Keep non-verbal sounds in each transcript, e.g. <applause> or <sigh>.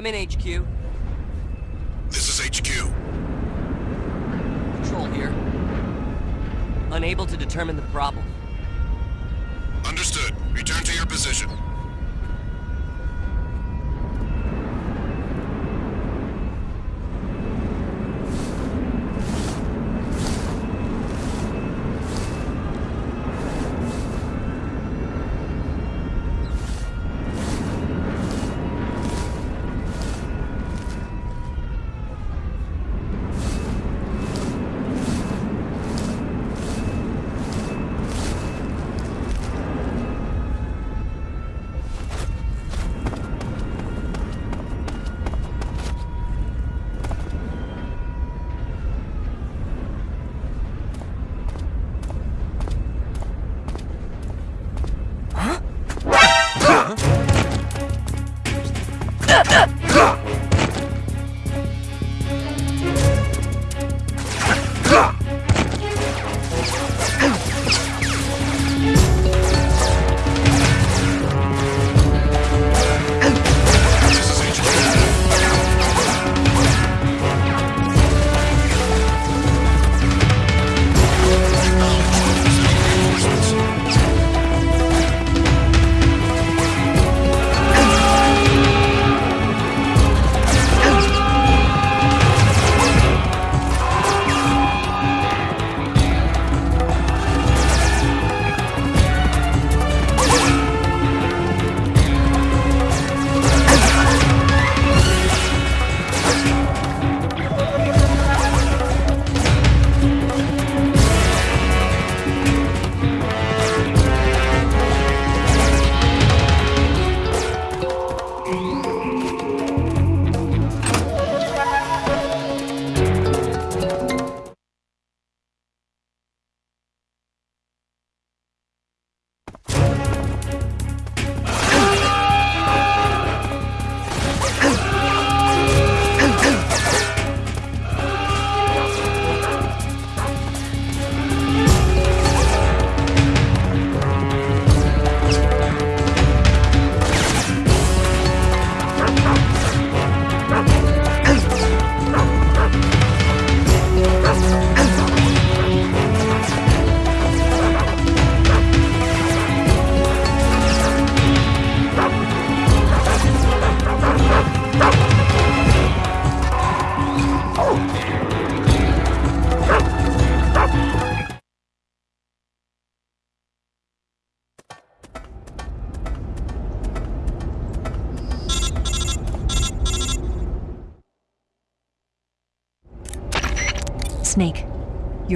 Come in, HQ. This is HQ. Control here. Unable to determine the problem. Understood. Return to your position.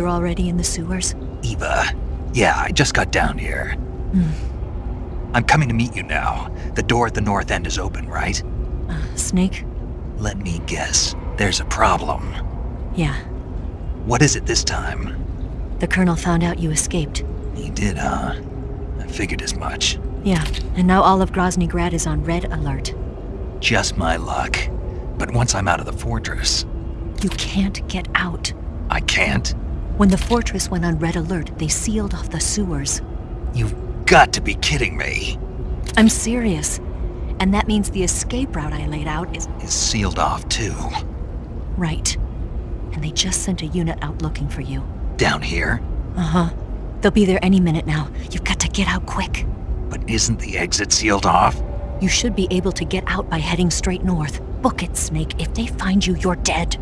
You're already in the sewers? Eva. Yeah, I just got down here. Hmm. I'm coming to meet you now. The door at the north end is open, right? Uh, Snake? Let me guess. There's a problem. Yeah. What is it this time? The Colonel found out you escaped. He did, huh? I figured as much. Yeah, and now all of Grozny Grad is on red alert. Just my luck. But once I'm out of the fortress, You can't get out. I can't. When the fortress went on red alert, they sealed off the sewers. You've got to be kidding me. I'm serious. And that means the escape route I laid out is Is sealed off too. right. And they just sent a unit out looking for you. Down here? Uh huh. They'll be there any minute now. You've got to get out quick. But isn't the exit sealed off? You should be able to get out by heading straight north. Book it, Snake. If they find you, you're dead.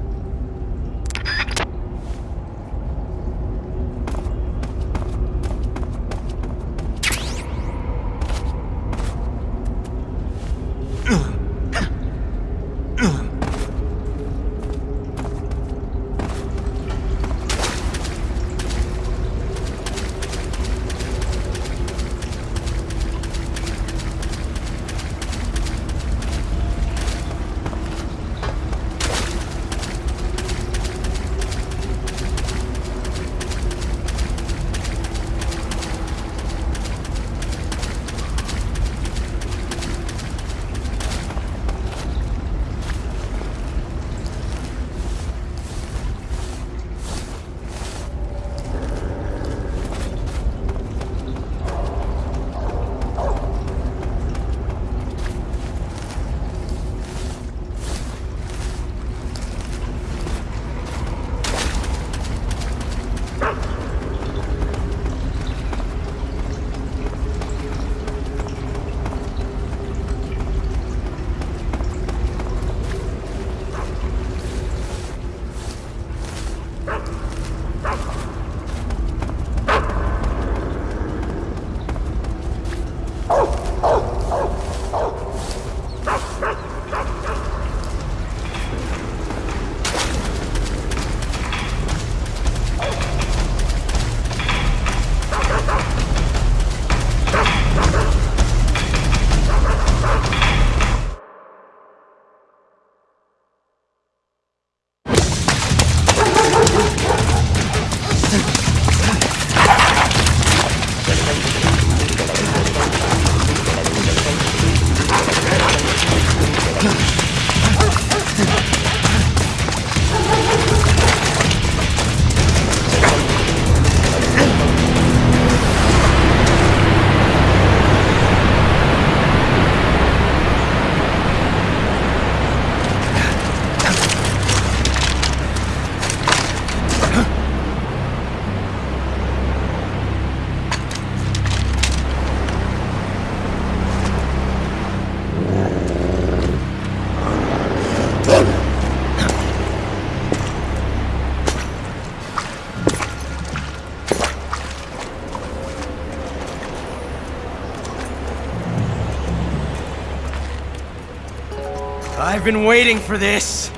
I've been waiting for this.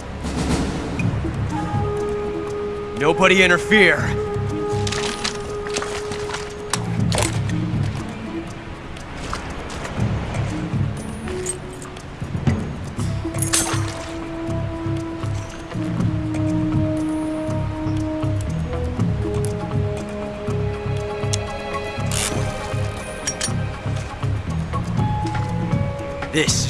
Nobody interfere. This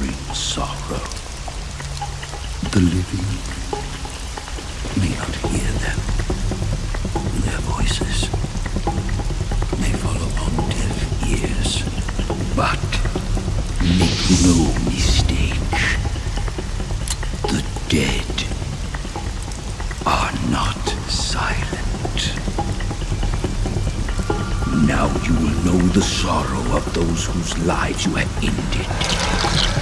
Sorrow. The living may not hear them. Their voices may fall upon deaf ears. But make no mistake. The dead are not silent. Now you will know the sorrow of those whose lives you have ended.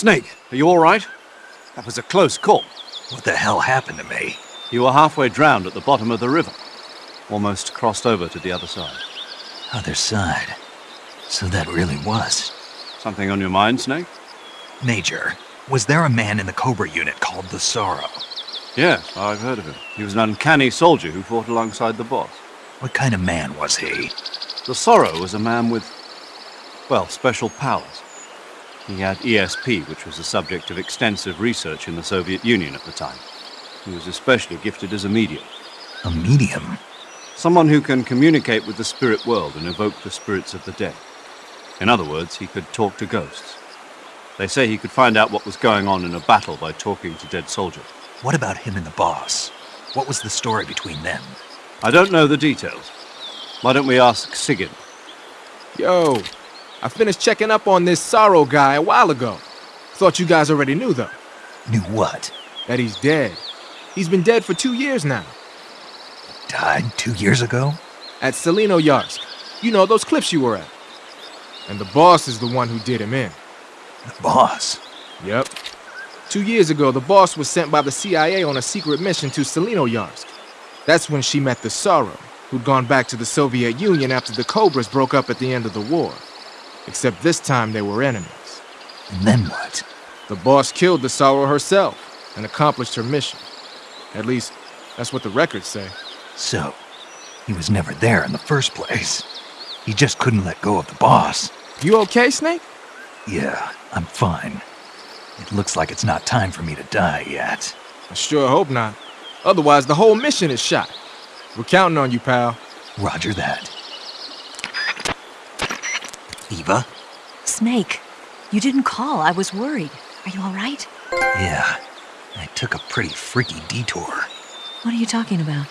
Snake, are you all right? That was a close call. What the hell happened to me? You were halfway drowned at the bottom of the river. Almost crossed over to the other side. Other side. So that really was. Something on your mind, Snake? Major, was there a man in the Cobra unit called the Sorrow? Yes, I've heard of him. He was an uncanny soldier who fought alongside the boss. What kind of man was he? The Sorrow was a man with, well, special powers. He had ESP, which was the subject of extensive research in the Soviet Union at the time. He was especially gifted as a medium. A medium? Someone who can communicate with the spirit world and evoke the spirits of the dead. In other words, he could talk to ghosts. They say he could find out what was going on in a battle by talking to dead soldiers. What about him and the boss? What was the story between them? I don't know the details. Why don't we ask Sigint? Yo, I finished checking up on this Sorrow guy a while ago. Thought you guys already knew, though, Knew what? that he's dead. He's been dead for two years now. Died two years ago? At Tselinoyarsk. You know, those cliffs you were at. And the boss is the one who did him in. The boss? Yep. Two years ago, the boss was sent by the CIA on a secret mission to Tselinoyarsk. That's when she met the Sorrow, who'd gone back to the Soviet Union after the Cobras broke up at the end of the war. Except this time they were enemies. And then what? The boss killed the Sorrow herself and accomplished her mission. At least, that's what the records say. So, he was never there in the first place. He just couldn't let go of the boss. You okay, Snake? Yeah, I'm fine. It looks like it's not time for me to die yet. I sure hope not. Otherwise, the whole mission is shot. We're counting on you, pal. Roger that. Eva? Snake, you didn't call. I was worried. Are you all right? Yeah, I took a pretty freaky detour. What are you talking about?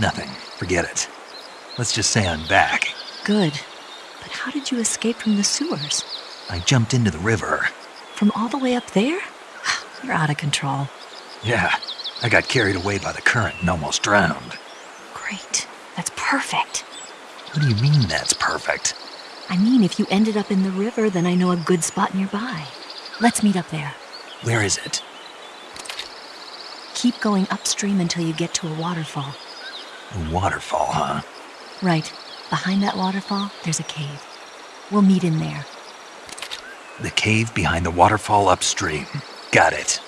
Nothing. Forget it. Let's just say I'm back. Good. But how did you escape from the sewers? I jumped into the river. From all the way up there? <sighs> You're out of control. Yeah, I got carried away by the current and almost drowned. Great. That's perfect. What do you mean that's perfect? I mean, if you ended up in the river, then I know a good spot nearby. Let's meet up there. Where is it? Keep going upstream until you get to a waterfall. A waterfall, huh? Right. Behind that waterfall, there's a cave. We'll meet in there. The cave behind the waterfall upstream. Got it.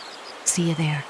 See you there.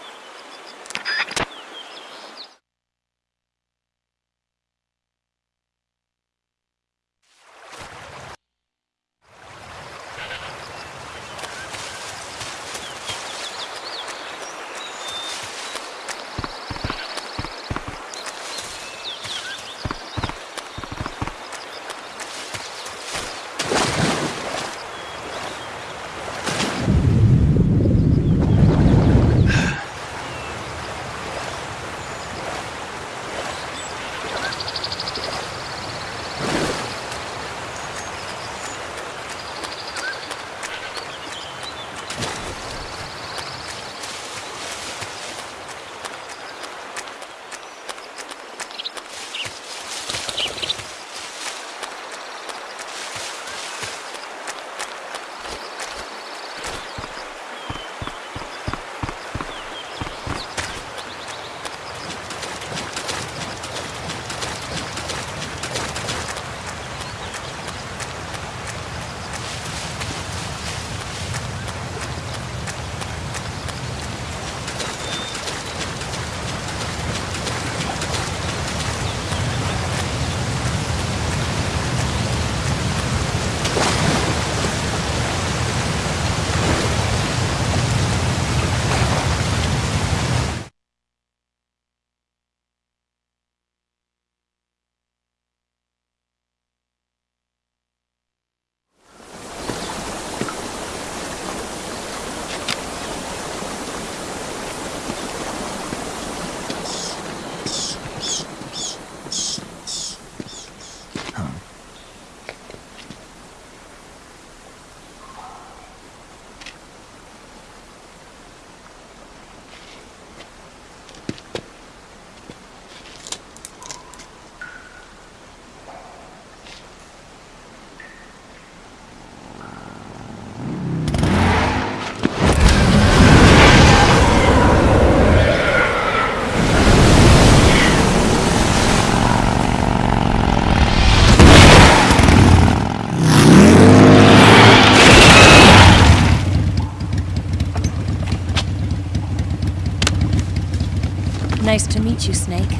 Meet you, Snake.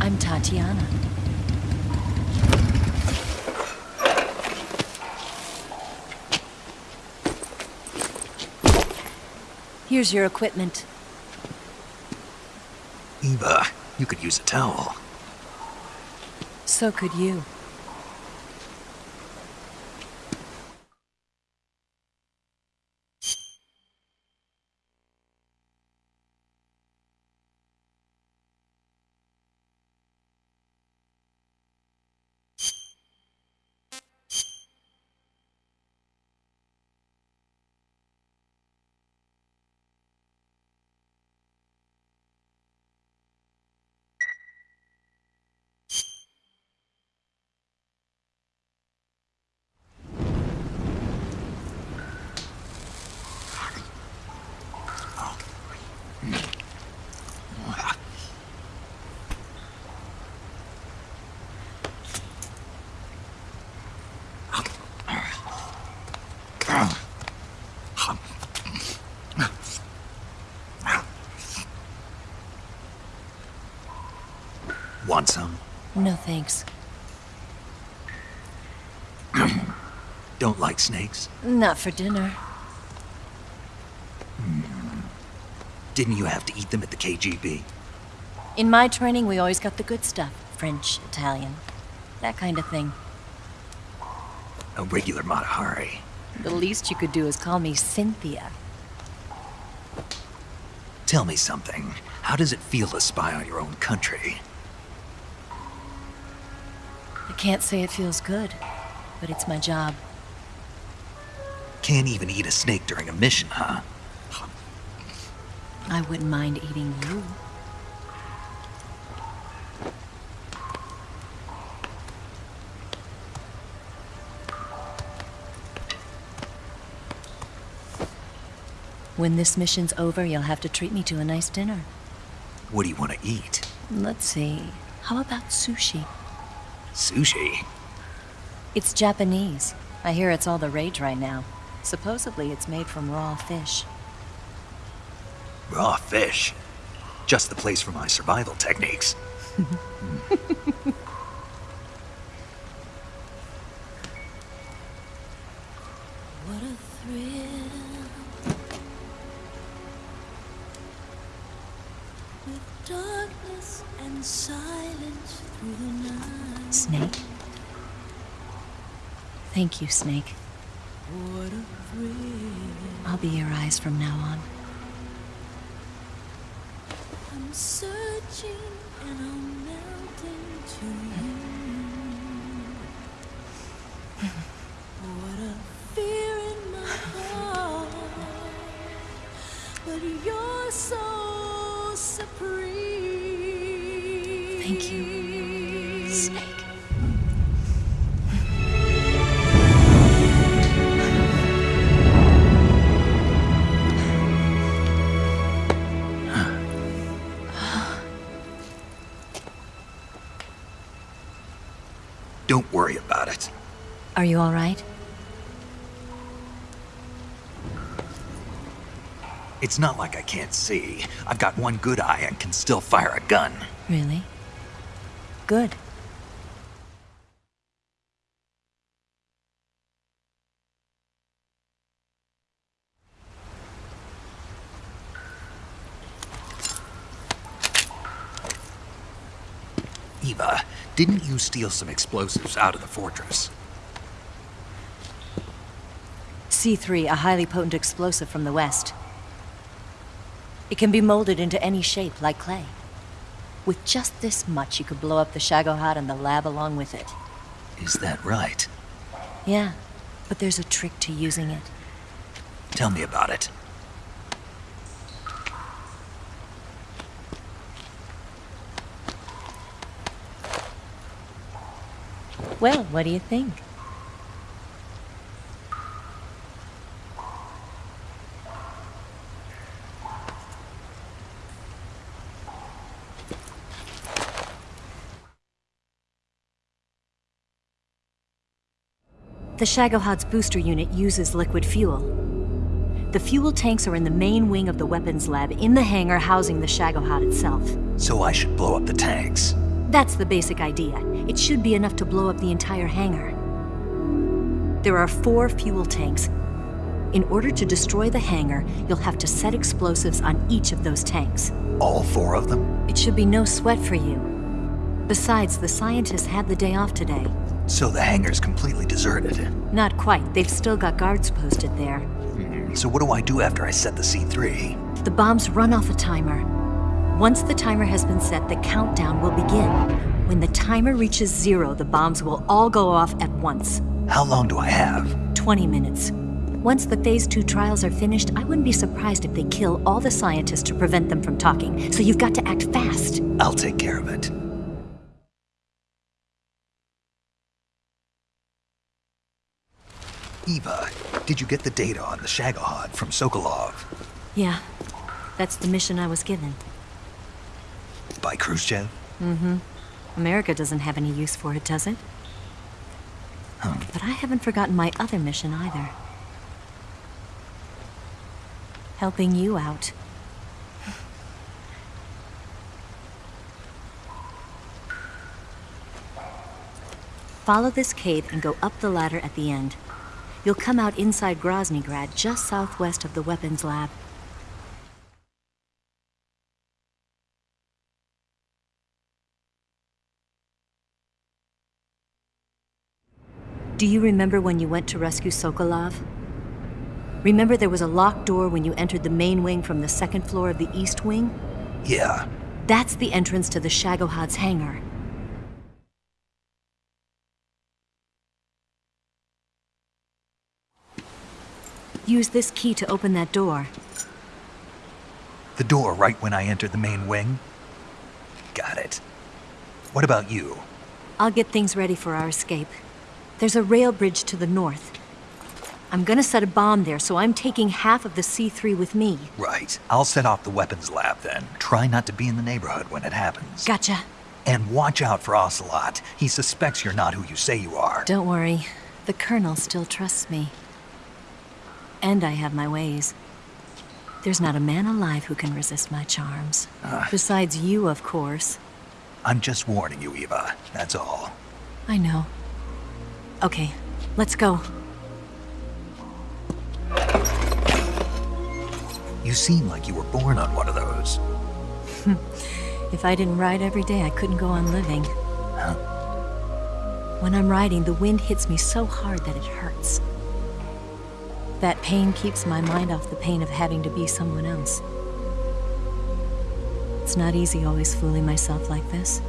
I'm Tatiana. Here's your equipment. Eva, you could use a towel. So could you. Want some? No thanks. <clears throat> Don't like snakes? Not for dinner. Hmm. Didn't you have to eat them at the KGB? In my training, we always got the good stuff. French, Italian. That kind of thing. A regular Mata Hari. The least you could do is call me Cynthia. Tell me something. How does it feel to spy on your own country? I can't say it feels good, but it's my job. Can't even eat a snake during a mission, huh? I wouldn't mind eating you. When this mission's over, you'll have to treat me to a nice dinner. What do you want to eat? Let's see. How about sushi? Sushi? It's Japanese. I hear it's all the rage right now. Supposedly, it's made from raw fish. Raw fish. Just the place for my survival techniques. <laughs> Thank you, Snake. What a thrill. I'll be your eyes from now on. I'm searching and I'm melting to you. what a fear in my heart. But you're so supreme. Thank you, Are you all right? It's not like I can't see. I've got one good eye and can still fire a gun. Really? Good. Eva, didn't you steal some explosives out of the fortress? C3, a highly potent explosive from the west. It can be molded into any shape, like clay. With just this much, you could blow up the Shagohod and the lab along with it. Is that right? Yeah, but there's a trick to using it. Tell me about it. Well, what do you think? The Shagohod's booster unit uses liquid fuel. The fuel tanks are in the main wing of the weapons lab in the hangar housing the Shagohod itself. So I should blow up the tanks. That's the basic idea. It should be enough to blow up the entire hangar. There are four fuel tanks. In order to destroy the hangar, you'll have to set explosives on each of those tanks. All four of them? It should be no sweat for you. Besides, the scientists had the day off today. So the hangar's completely deserted. Not quite. They've still got guards posted there. Hmm, so what do I do after I set the C3? The bombs run off a timer. Once the timer has been set, the countdown will begin. When the timer reaches zero, the bombs will all go off at once. How long do I have? 20 minutes. Once the Phase 2 trials are finished, I wouldn't be surprised if they kill all the scientists to prevent them from talking. So you've got to act fast. I'll take care of it. Eva, did you get the data on the Shagohod from Sokolov? Yeah, that's the mission I was given. By Khrushchev? Mm-hmm. America doesn't have any use for it, does it? Huh? But I haven't forgotten my other mission either. Helping you out. Follow this cave and go up the ladder at the end. You'll come out inside Groznygrad, just southwest of the weapons lab. Do you remember when you went to rescue Sokolov? Remember there was a locked door when you entered the main wing from the second floor of the east wing? Yeah. That's the entrance to the Shagohod's hangar. Use this key to open that door. The door right when I entered the main wing? Got it. What about you? I'll get things ready for our escape. There's a rail bridge to the north. I'm gonna set a bomb there, so I'm taking half of the C3 with me. Right. I'll set off the weapons lab then. Try not to be in the neighborhood when it happens. Gotcha. And watch out for Ocelot. He suspects you're not who you say you are. Don't worry. The Colonel still trusts me. And I have my ways. There's not a man alive who can resist my charms. Ah. Besides you, of course. I'm just warning you, Eva. That's all. I know. Okay, let's go. You seem like you were born on one of those. <laughs> If I didn't ride every day, I couldn't go on living. When I'm riding, the wind hits me so hard that it hurts. That pain keeps my mind off the pain of having to be someone else. It's not easy always fooling myself like this.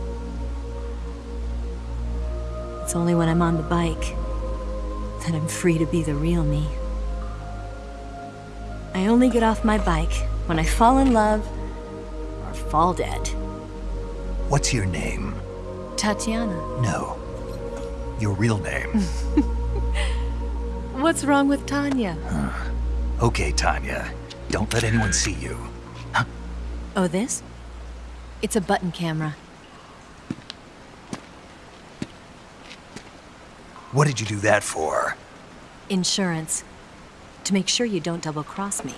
It's only when I'm on the bike that I'm free to be the real me. I only get off my bike when I fall in love or fall dead. What's your name? Tatiana. No. Your real name. <laughs> What's wrong with Tanya? Huh. okay, Tanya. Don't let anyone see you. Huh? Oh, this? It's a button camera. What did you do that for? Insurance. To make sure you don't double cross me.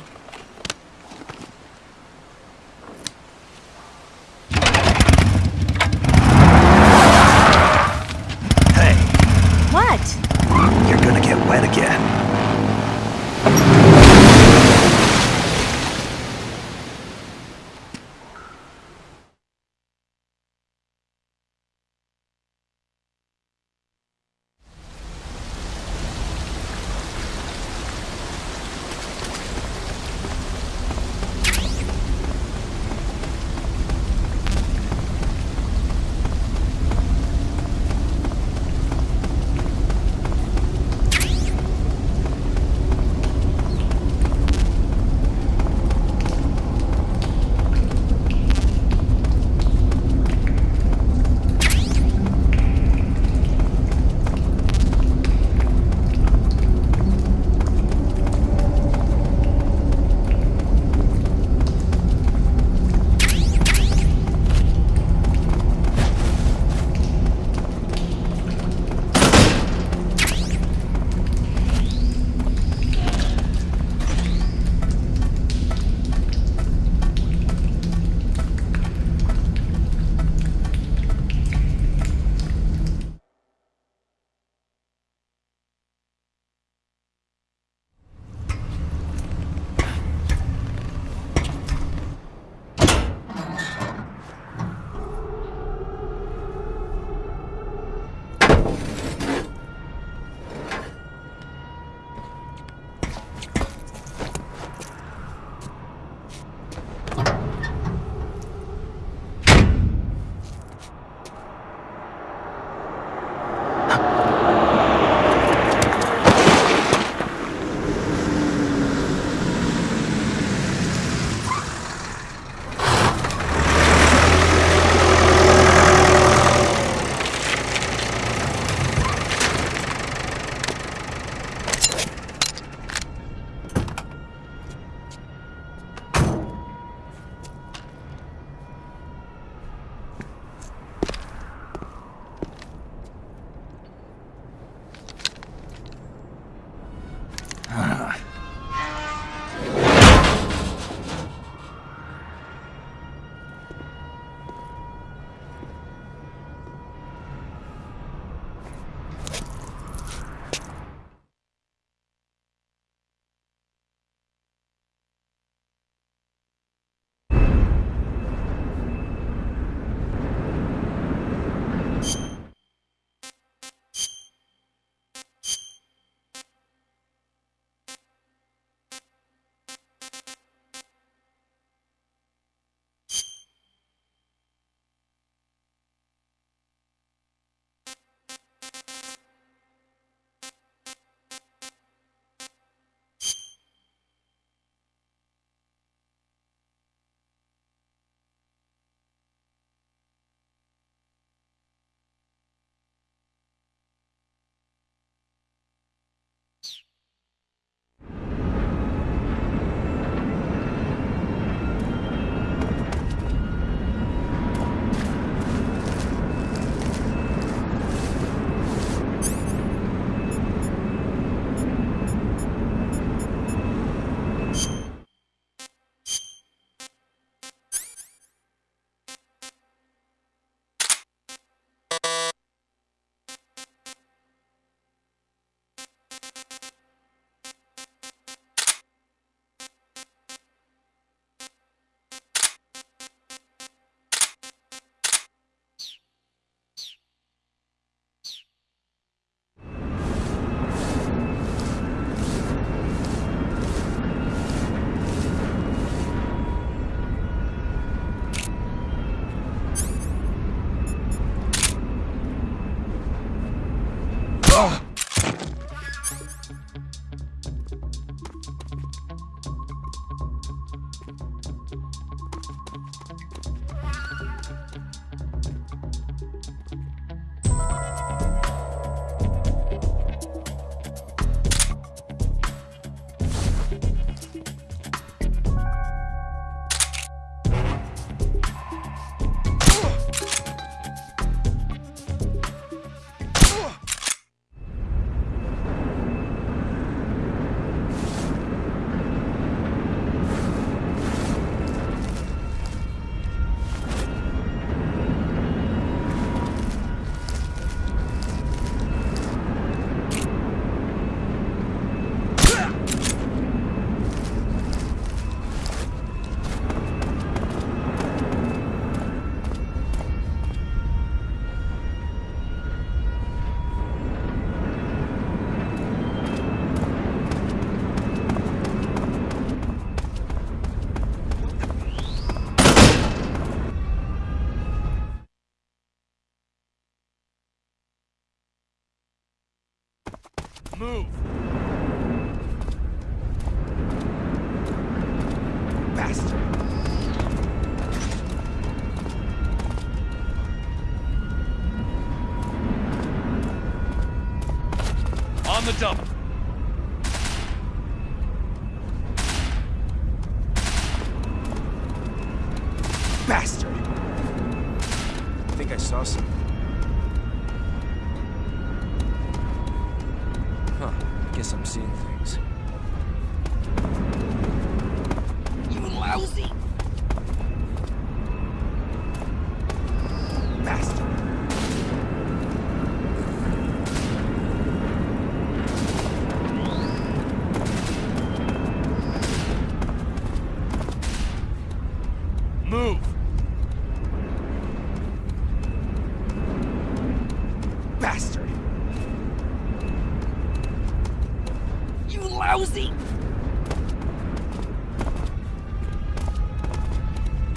Lousy!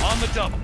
On the double.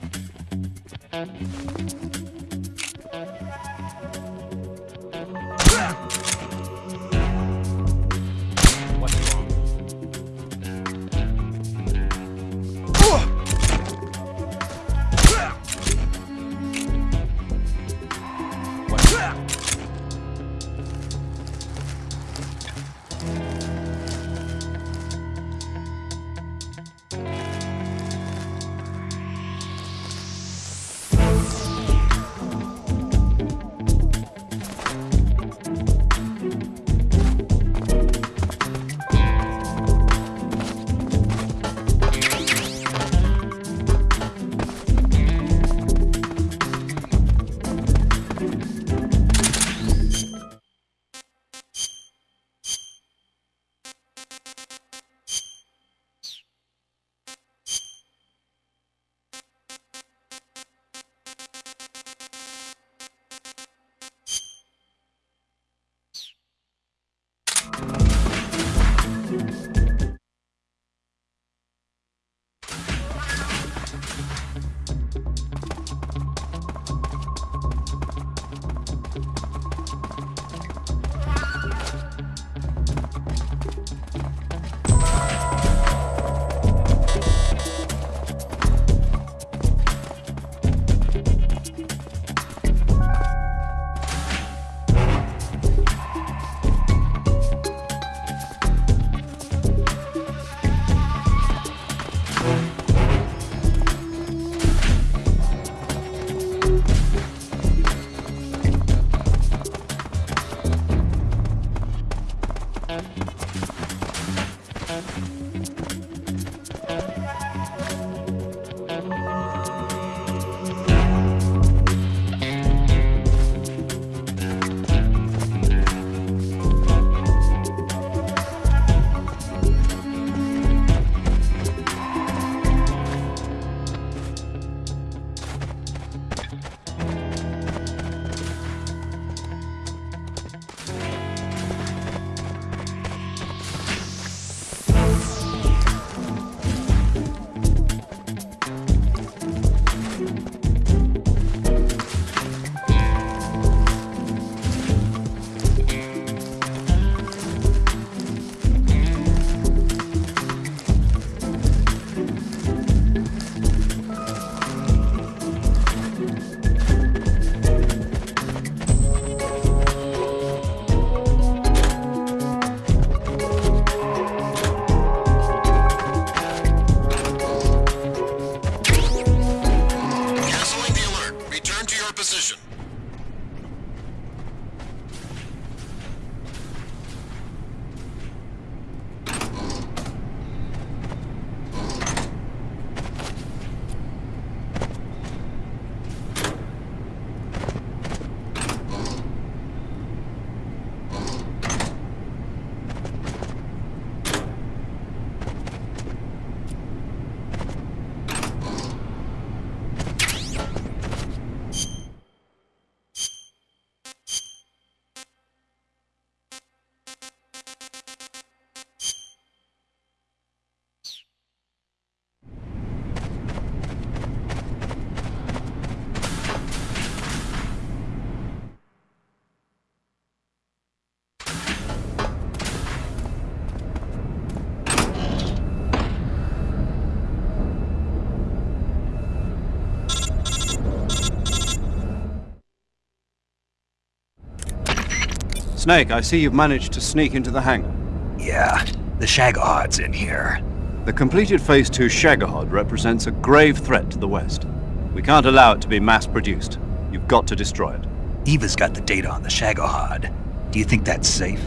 Snake, I see you've managed to sneak into the hangar. Yeah, the Shagohod's in here. The completed Phase 2 Shagohod represents a grave threat to the West. We can't allow it to be mass-produced. You've got to destroy it. Eva's got the data on the Shagohod. Do you think that's safe?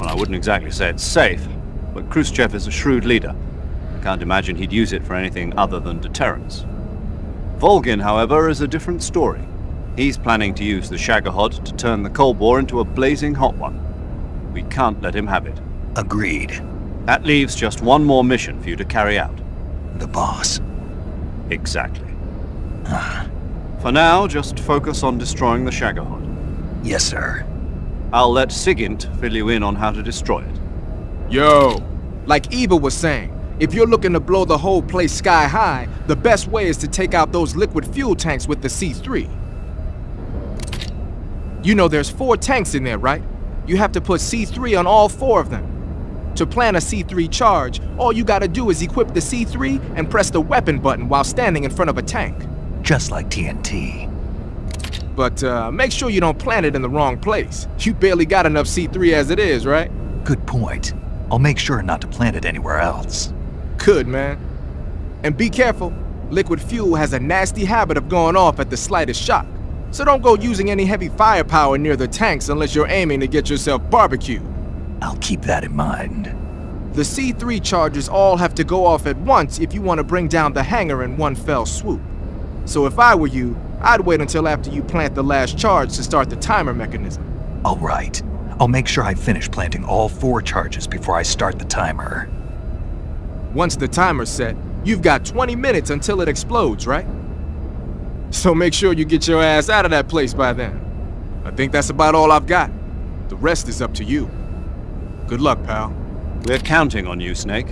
Well, I wouldn't exactly say it's safe, but Khrushchev is a shrewd leader. I can't imagine he'd use it for anything other than deterrence. Volgin, however, is a different story. He's planning to use the Shagohod to turn the Cold War into a blazing hot one. We can't let him have it. Agreed. That leaves just one more mission for you to carry out. The boss. Exactly. Ah. for now, just focus on destroying the Shagohod. Yes, sir. I'll let Sigint fill you in on how to destroy it. Yo, like Eva was saying, if you're looking to blow the whole place sky high, the best way is to take out those liquid fuel tanks with the C3. You know there's four tanks in there, right? You have to put C3 on all four of them. To plan a C3 charge, all you gotta do is equip the C3 and press the weapon button while standing in front of a tank. Just like TNT. But uh, make sure you don't plant it in the wrong place. You barely got enough C3 as it is, right? Good point. I'll make sure not to plant it anywhere else. Good, man. And be careful. Liquid fuel has a nasty habit of going off at the slightest shock. So don't go using any heavy firepower near the tanks unless you're aiming to get yourself barbecued. I'll keep that in mind. The C3 charges all have to go off at once if you want to bring down the hangar in one fell swoop. So if I were you, I'd wait until after you plant the last charge to start the timer mechanism. All right. I'll make sure I finish planting all four charges before I start the timer. Once the timer's set, you've got 20 minutes until it explodes, right? So make sure you get your ass out of that place by then. I think that's about all I've got. The rest is up to you. Good luck, pal. We're counting on you, Snake.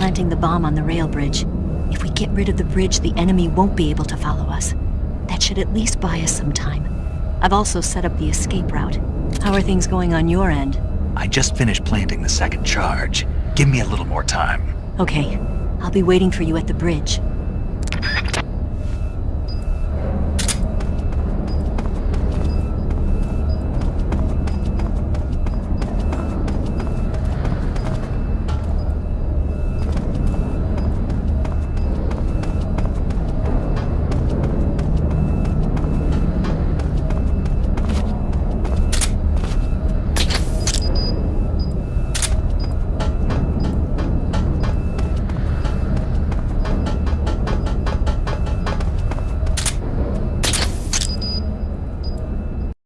Planting the bomb on the rail bridge. If we get rid of the bridge, the enemy won't be able to follow us. That should at least buy us some time. I've also set up the escape route. How are things going on your end? I just finished planting the second charge. Give me a little more time. Okay, I'll be waiting for you at the bridge.